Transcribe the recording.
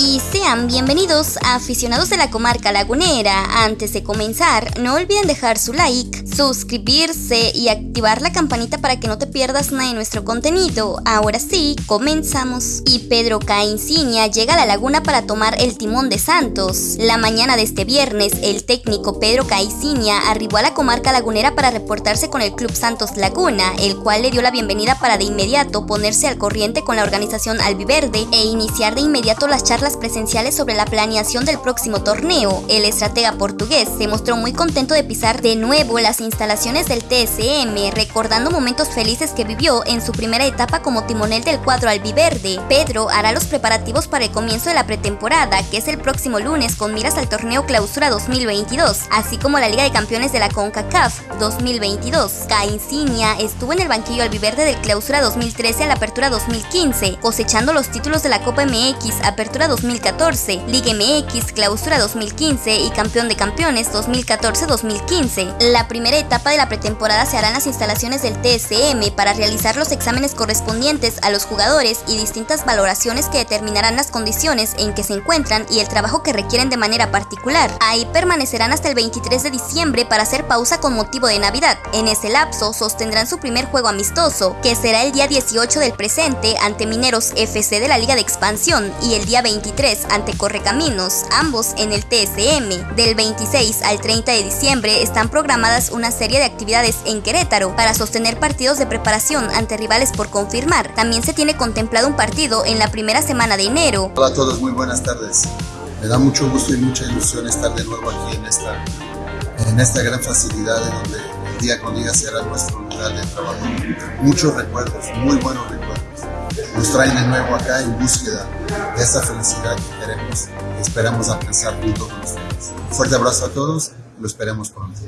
y sean bienvenidos a aficionados de la comarca lagunera. Antes de comenzar, no olviden dejar su like, suscribirse y activar la campanita para que no te pierdas nada de nuestro contenido. Ahora sí, comenzamos. Y Pedro Cainsinia llega a la laguna para tomar el timón de Santos. La mañana de este viernes, el técnico Pedro Cainsinia arribó a la comarca lagunera para reportarse con el Club Santos Laguna, el cual le dio la bienvenida para de inmediato ponerse al corriente con la organización albiverde e iniciar de inmediato las charlas presenciales sobre la planeación del próximo torneo. El estratega portugués se mostró muy contento de pisar de nuevo las instalaciones del TSM, recordando momentos felices que vivió en su primera etapa como timonel del cuadro albiverde. Pedro hará los preparativos para el comienzo de la pretemporada, que es el próximo lunes con miras al torneo Clausura 2022, así como la Liga de Campeones de la CONCACAF 2022. Cainsinia estuvo en el banquillo albiverde del Clausura 2013 a la Apertura 2015, cosechando los títulos de la Copa MX Apertura 2014, Liga MX Clausura 2015 y Campeón de Campeones 2014-2015. La primera etapa de la pretemporada se hará en las instalaciones del TSM para realizar los exámenes correspondientes a los jugadores y distintas valoraciones que determinarán las condiciones en que se encuentran y el trabajo que requieren de manera particular. Ahí permanecerán hasta el 23 de diciembre para hacer pausa con motivo de Navidad. En ese lapso sostendrán su primer juego amistoso, que será el día 18 del presente ante Mineros FC de la Liga de Expansión y el día 23 ante Correcaminos, ambos en el TSM. Del 26 al 30 de diciembre están programadas una serie de actividades en Querétaro para sostener partidos de preparación ante rivales por confirmar. También se tiene contemplado un partido en la primera semana de enero. Hola a todos, muy buenas tardes. Me da mucho gusto y mucha ilusión estar de nuevo aquí en esta, en esta gran facilidad en donde el día con día será nuestro lugar de trabajo. Muchos recuerdos, muy buenos recuerdos nos traen de nuevo acá en búsqueda de esa felicidad que queremos y esperamos alcanzar junto con ustedes. Un fuerte abrazo a todos lo esperemos pronto.